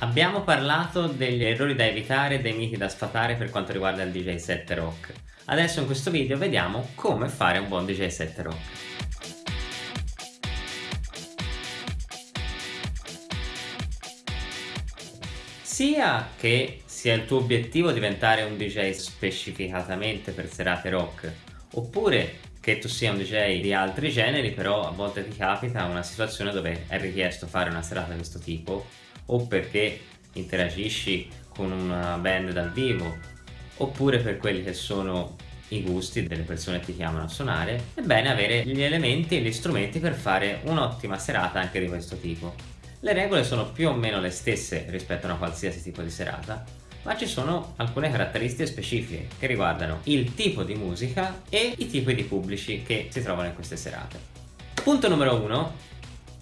Abbiamo parlato degli errori da evitare e dei miti da sfatare per quanto riguarda il DJ set rock. Adesso in questo video vediamo come fare un buon DJ set rock. Sia che sia il tuo obiettivo diventare un DJ specificatamente per serate rock, oppure che tu sia un DJ di altri generi, però a volte ti capita una situazione dove è richiesto fare una serata di questo tipo, o perché interagisci con una band dal vivo, oppure per quelli che sono i gusti delle persone che ti chiamano a suonare, è bene avere gli elementi e gli strumenti per fare un'ottima serata anche di questo tipo. Le regole sono più o meno le stesse rispetto a una qualsiasi tipo di serata, ma ci sono alcune caratteristiche specifiche che riguardano il tipo di musica e i tipi di pubblici che si trovano in queste serate. Punto numero 1.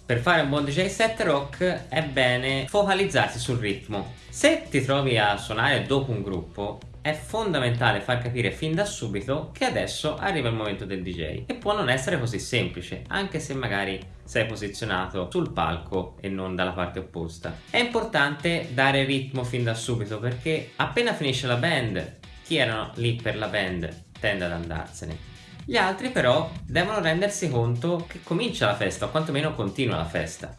Per fare un buon DJ set rock è bene focalizzarsi sul ritmo. Se ti trovi a suonare dopo un gruppo, è fondamentale far capire fin da subito che adesso arriva il momento del DJ e può non essere così semplice anche se magari sei posizionato sul palco e non dalla parte opposta. È importante dare ritmo fin da subito perché appena finisce la band chi erano lì per la band tende ad andarsene. Gli altri però devono rendersi conto che comincia la festa o quantomeno continua la festa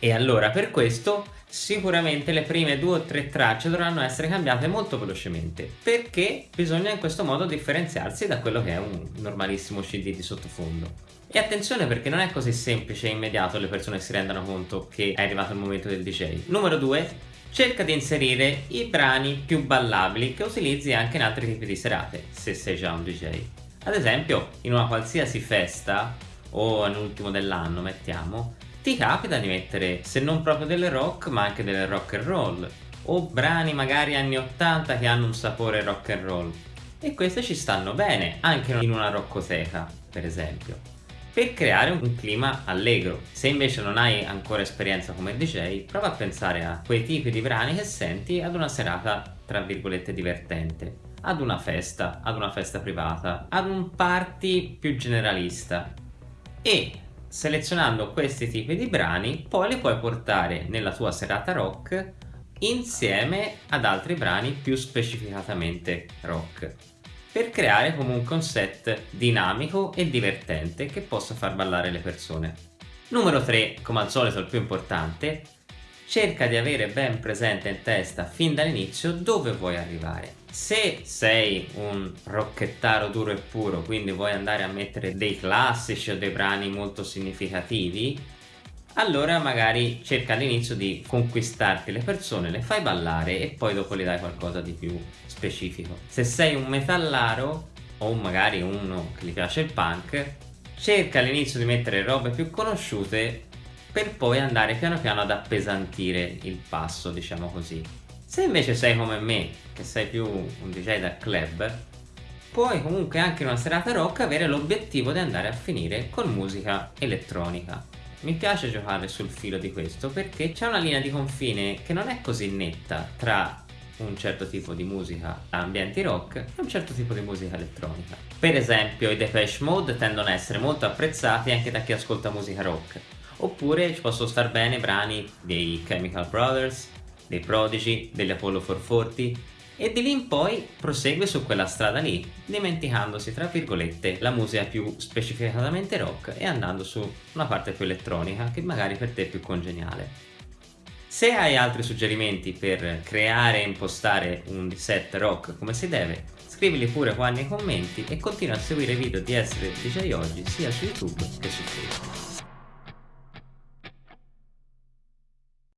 e allora per questo sicuramente le prime due o tre tracce dovranno essere cambiate molto velocemente perché bisogna in questo modo differenziarsi da quello che è un normalissimo CD di sottofondo. E attenzione perché non è così semplice e immediato le persone si rendano conto che è arrivato il momento del DJ. Numero 2. Cerca di inserire i brani più ballabili che utilizzi anche in altri tipi di serate, se sei già un DJ. Ad esempio, in una qualsiasi festa, o all'ultimo dell'anno mettiamo, ti capita di mettere se non proprio delle rock ma anche delle rock and roll o brani magari anni 80 che hanno un sapore rock and roll. E queste ci stanno bene anche in una roccoteca per esempio. Per creare un clima allegro. Se invece non hai ancora esperienza come DJ prova a pensare a quei tipi di brani che senti ad una serata tra virgolette divertente ad una festa, ad una festa privata, ad un party più generalista e selezionando questi tipi di brani poi li puoi portare nella tua serata rock insieme ad altri brani più specificatamente rock per creare comunque un set dinamico e divertente che possa far ballare le persone. Numero 3, come al solito il più importante, cerca di avere ben presente in testa fin dall'inizio dove vuoi arrivare. Se sei un rocchettaro duro e puro, quindi vuoi andare a mettere dei classici o dei brani molto significativi, allora magari cerca all'inizio di conquistarti le persone, le fai ballare e poi dopo gli dai qualcosa di più specifico. Se sei un metallaro o magari uno che gli piace il punk, cerca all'inizio di mettere robe più conosciute per poi andare piano piano ad appesantire il passo, diciamo così. Se invece sei come me, che sei più un DJ da club, puoi comunque anche in una serata rock avere l'obiettivo di andare a finire con musica elettronica. Mi piace giocare sul filo di questo perché c'è una linea di confine che non è così netta tra un certo tipo di musica a ambienti rock e un certo tipo di musica elettronica. Per esempio i Depeche Mode tendono a essere molto apprezzati anche da chi ascolta musica rock, oppure ci possono star bene brani dei Chemical Brothers, dei Prodigy, degli Apollo 440 e di lì in poi prosegue su quella strada lì, dimenticandosi tra virgolette la musica più specificatamente rock e andando su una parte più elettronica che magari per te è più congeniale. Se hai altri suggerimenti per creare e impostare un set rock come si deve, scrivili pure qua nei commenti e continua a seguire i video di Essere DJ Oggi sia su YouTube che su Facebook.